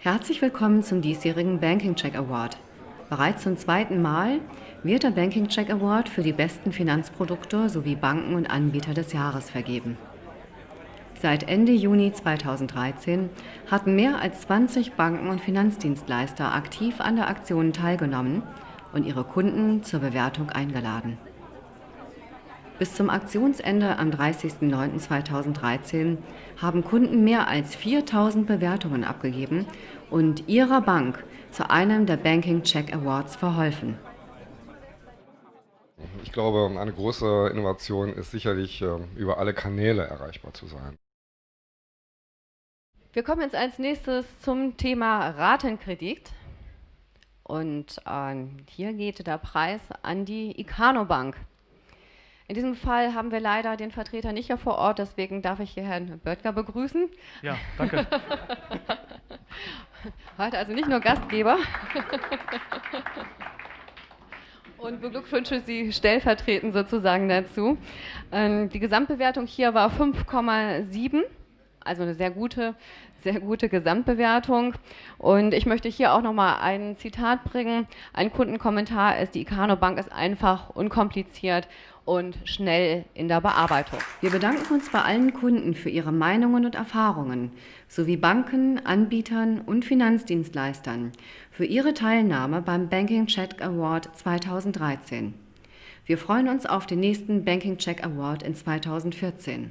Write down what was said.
Herzlich willkommen zum diesjährigen Banking Check Award. Bereits zum zweiten Mal wird der Banking Check Award für die besten Finanzprodukte sowie Banken und Anbieter des Jahres vergeben. Seit Ende Juni 2013 hatten mehr als 20 Banken und Finanzdienstleister aktiv an der Aktion teilgenommen und ihre Kunden zur Bewertung eingeladen. Bis zum Aktionsende am 30.09.2013 haben Kunden mehr als 4000 Bewertungen abgegeben und ihrer Bank zu einem der Banking Check Awards verholfen. Ich glaube, eine große Innovation ist sicherlich, ähm, über alle Kanäle erreichbar zu sein. Wir kommen jetzt als nächstes zum Thema Ratenkredit. Und äh, hier geht der Preis an die Icano Bank. In diesem Fall haben wir leider den Vertreter nicht hier vor Ort, deswegen darf ich hier Herrn Böttger begrüßen. Ja, danke. Heute also nicht nur Gastgeber. Und beglückwünsche Sie stellvertretend sozusagen dazu. Ähm, die Gesamtbewertung hier war 5,7 also eine sehr gute, sehr gute Gesamtbewertung. Und ich möchte hier auch nochmal ein Zitat bringen. Ein Kundenkommentar ist, die Icano Bank ist einfach, unkompliziert und schnell in der Bearbeitung. Wir bedanken uns bei allen Kunden für ihre Meinungen und Erfahrungen sowie Banken, Anbietern und Finanzdienstleistern für ihre Teilnahme beim Banking Check Award 2013. Wir freuen uns auf den nächsten Banking Check Award in 2014.